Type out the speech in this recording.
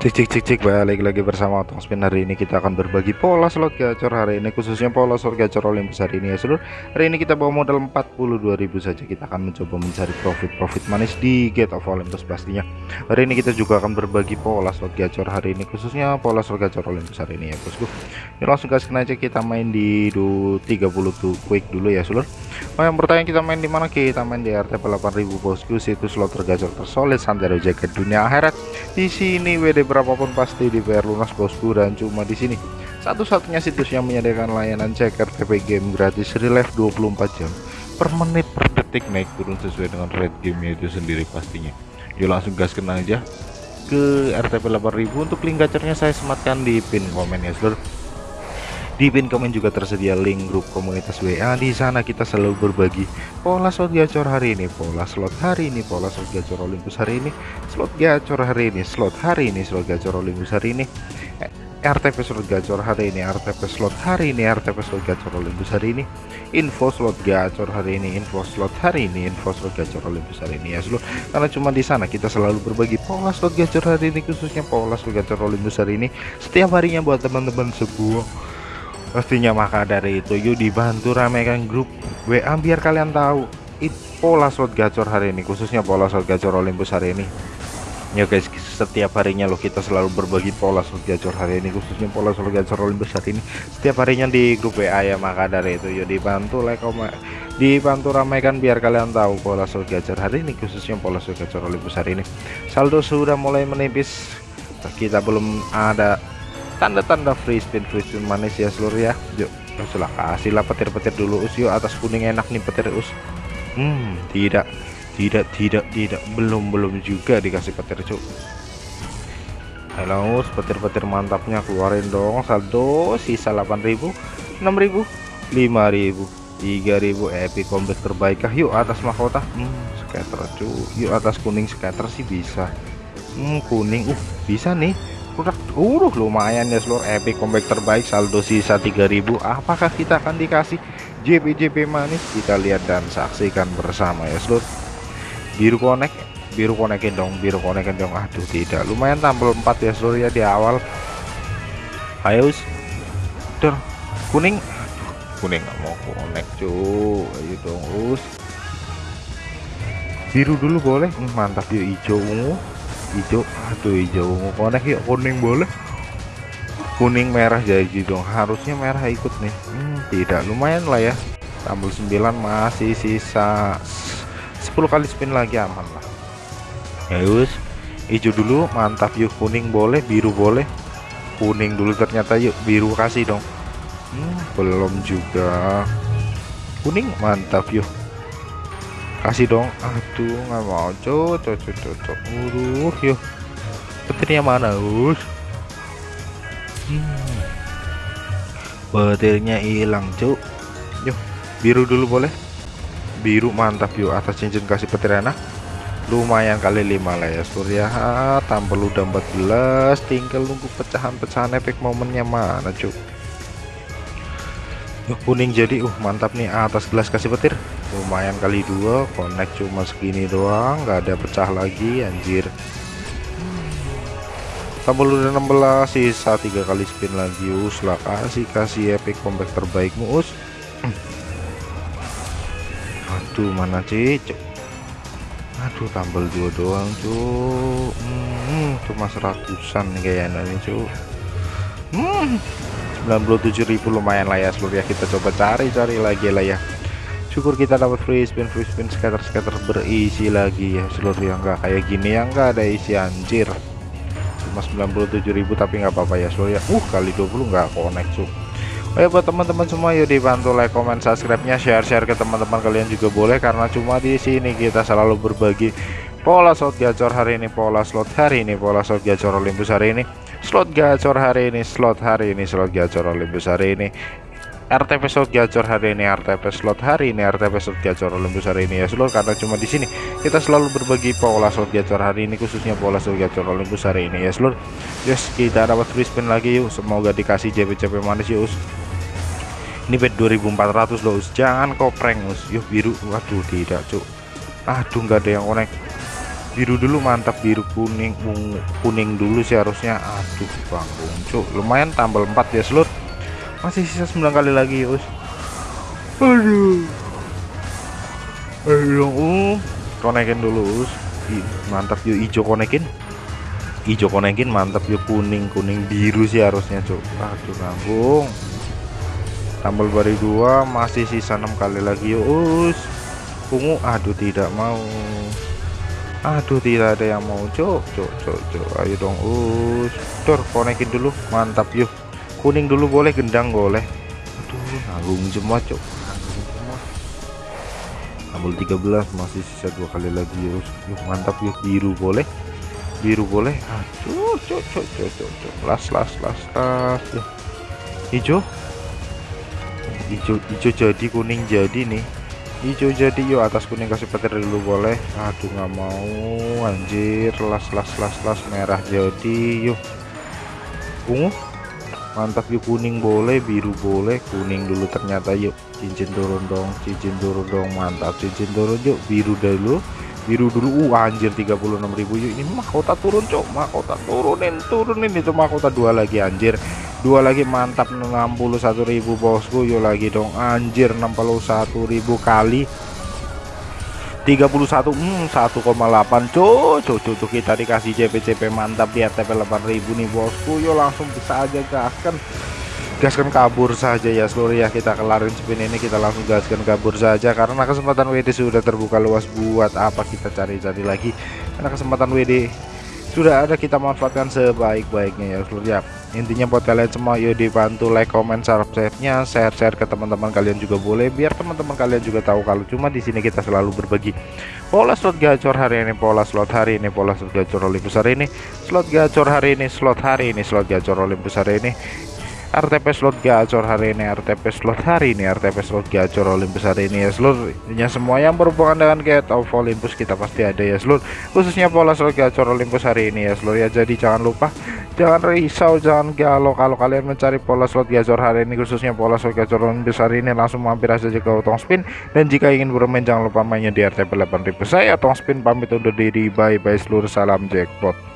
Cek cek cek cek balik lagi bersama Otong Spin. Hari ini kita akan berbagi pola slot gacor hari ini khususnya pola slot gacor Olympus hari ini ya seluruh hari ini kita bawa modal 42.000 saja. Kita akan mencoba mencari profit-profit manis di Gate of Olympus pastinya. Hari ini kita juga akan berbagi pola slot gacor hari ini khususnya pola slot gacor Olympus hari ini ya bosku. Ini langsung kasih aja kita main di 30 tuh quick dulu ya seluruh Oh yang bertanya kita main di mana? Kita main di RTP 8000 bosku situs slot tergacor tersolid santero jaket dunia akhirat. Di sini WD berapapun pasti di PR lunas bosku dan cuma di sini. Satu-satunya situs yang menyediakan layanan cek RTP game gratis relive 24 jam per menit per detik naik turun sesuai dengan rate game itu sendiri pastinya. Yuk langsung gas kena aja ke RTP 8000 untuk link gacornya saya sematkan di pin komen ya seluruh di pin komen juga tersedia link grup komunitas WA. Di sana kita selalu berbagi pola slot gacor hari ini, pola slot hari ini, pola slot gacor Olympus hari ini, slot gacor hari ini, slot hari ini, slot gacor Olympus hari ini. Eh, RTP slot gacor hari ini, RTP slot hari ini, RTP slot gacor Olympus hari ini, info slot gacor hari ini, info slot hari ini, info slot gacor Olympus hari ini ya seluruh. Karena cuma di sana kita selalu berbagi pola slot gacor hari ini khususnya pola slot gacor Olympus hari ini setiap harinya buat teman-teman sebuah pastinya maka dari itu yuk dibantu ramaikan grup WA biar kalian tahu it pola slot gacor hari ini khususnya pola slot gacor Olympus hari ini. Ya guys setiap harinya loh kita selalu berbagi pola slot gacor hari ini khususnya pola slot gacor Olympus hari ini. Setiap harinya di grup WA ya maka dari itu yuk dibantu like komen dibantu ramaikan biar kalian tahu pola slot gacor hari ini khususnya pola slot gacor Olympus hari ini. Saldo sudah mulai menipis kita belum ada tanda-tanda free spin free spin manis ya seluruh ya. Yuk sudah kasih lah petir-petir dulu us. Yuk atas kuning enak nih petir us. Hmm tidak. Tidak tidak tidak. Belum belum juga dikasih petir cuk. Halo us. Petir-petir mantapnya keluarin dong. Saldo sisa 8000 6000 5000 3000 epic combat terbaik kah? Yuk atas mahkota. Hmm scatter cuy yuk atas kuning scatter sih bisa. Hmm kuning. Uh bisa nih produk uh lumayan ya seluruh epic comeback terbaik saldo sisa 3000 apakah kita akan dikasih JP-JP manis? Kita lihat dan saksikan bersama ya seluruh. Biru connect biru konekin dong biru konekin dong. Aduh tidak. Lumayan tampil 4 ya seluruh ya di awal. Ayo der kuning? Aduh, kuning nggak mau connect cuy ayo dong us. Biru dulu boleh. Hmm, mantap yuk hijau ungu hijau aduh hijau. Mau konek yuk kuning boleh. Kuning merah jadi dong harusnya merah ikut nih. Hmm, tidak. Lumayan lah ya. Tambah 9 masih sisa 10 kali spin lagi aman lah. Ya us hijau dulu mantap yuk. Kuning boleh biru boleh. Kuning dulu ternyata yuk. Biru kasih dong. Hmm, belum juga. Kuning mantap yuk kasih dong. Aduh nggak mau. Cocok cocok cocok uruh yuk. Petirnya mana us? Hmm. petirnya hilang cuk. Yuk biru dulu boleh? Biru mantap yuk. Atas cincin kasih petir enak lumayan kali 5 lah ya surya. Tampil udah 14 tinggal nunggu pecahan-pecahan efek momennya mana cuk? Yuk kuning jadi. Uh mantap nih. Atas gelas kasih petir lumayan kali dua connect cuma segini doang nggak ada pecah lagi anjir. Tambah udah 16 sisa tiga kali spin lagi us. Lah kasih kasih epic comeback terbaikmu us. Aduh mana cicik aduh tambal dua doang cuy hmm, cuma seratusan kayaknya ini cuy hmm, 97.000 lumayan lah ya seluruh ya kita coba cari-cari lagi lah ya syukur kita dapat free spin free spin scatter scatter berisi lagi ya seluruh yang enggak kayak gini yang enggak ada isi anjir. Cuma 97.000 tapi nggak apa-apa ya seluruh ya. Uh kali 20 nggak connect cuk. Oh buat teman-teman semua yuk dibantu like comment subscribe nya share share ke teman-teman kalian juga boleh karena cuma di sini kita selalu berbagi pola slot gacor hari ini pola slot hari ini pola slot gacor Olympus hari ini slot gacor hari ini slot hari ini slot gacor Olympus hari ini RTP slot gacor hari ini RTP slot hari ini RTP slot gacor Olympus hari ini ya. Seluruh karena cuma di sini. Kita selalu berbagi pola slot gacor hari ini khususnya pola slot gacor Olympus hari ini ya seluruh yes kita dapat free spin lagi yuk. Semoga dikasih JP-JP manis yuk ini bet 2400 loh us. Jangan kau prank us. Yuk biru. Waduh tidak cuk. Aduh nggak ada yang connect biru dulu mantap. Biru kuning kuning dulu sih harusnya. Aduh bang cuk. Lumayan tambal 4 ya selut masih sisa 9 kali lagi us. Aduh. Ayo uh. Konekin dulu us. Mantap yuk hijau konekin. Hijau konekin mantap yuk kuning kuning biru sih harusnya cuk. Aduh nanggung. Tambal bari dua masih sisa enam kali lagi yuk us. Ungu aduh tidak mau. Aduh tidak ada yang mau cok cok cok cok ayo dong us. Dor konekin dulu mantap yuk kuning dulu boleh gendang boleh. Aduh nanggung semua cok nanggung semua ambil 13 masih sisa dua kali lagi yuk yuk mantap yuk biru boleh. Biru boleh. Aduh cok cok cok cok cok las las las las yuk hijau? Hijau hijau jadi kuning jadi nih. Hijau jadi yuk atas kuning kasih petir dulu boleh. Aduh nggak mau anjir. Las las las las merah jadi yuk ungu mantap yuk kuning boleh biru boleh kuning dulu ternyata yuk. Cincin turun dong cincin turun dong mantap. Cincin turun yuk biru dulu. Biru dulu uh anjir 36.000 yuk. Ini mahkota turun cok. Mahkota turunin turunin. Itu mahkota dua lagi anjir. Dua lagi mantap. 61.000 bosku. Yuk lagi dong anjir 61.000 kali 31 hmm 1,8 cuy cuy cuy kita dikasih CP-CP mantap di RTP 8000 nih bosku. Yuk langsung bisa aja gaskan. Gaskan kabur saja ya seluruh ya kita kelarin spin ini kita langsung gaskan kabur saja. Karena kesempatan WD sudah terbuka luas buat apa kita cari-cari lagi. Karena kesempatan WD sudah ada kita manfaatkan sebaik-baiknya ya seluruh ya intinya buat kalian semua yuk dibantu like comment subscribe nya share-share ke teman-teman kalian juga boleh biar teman-teman kalian juga tahu kalau cuma di sini kita selalu berbagi. Pola slot gacor hari ini pola slot hari ini pola slot gacor Olympus hari ini slot gacor hari ini slot hari ini slot gacor Olympus hari ini RTP slot gacor hari ini RTP slot hari ini RTP slot gacor Olympus hari ini ya seluruhnya semua yang berhubungan dengan get of Olympus kita pasti ada ya seluruh khususnya pola slot gacor Olympus hari ini ya seluruh ya. Jadi jangan lupa jangan risau jangan galau kalau kalian mencari pola slot gacor hari ini khususnya pola slot gacor Olympus hari ini. Langsung mampir aja ke Otong Spin. Dan jika ingin bermain jangan lupa mainnya di RTP 8000 saya Otong Spin pamit undur diri. Bye bye seluruh salam jackpot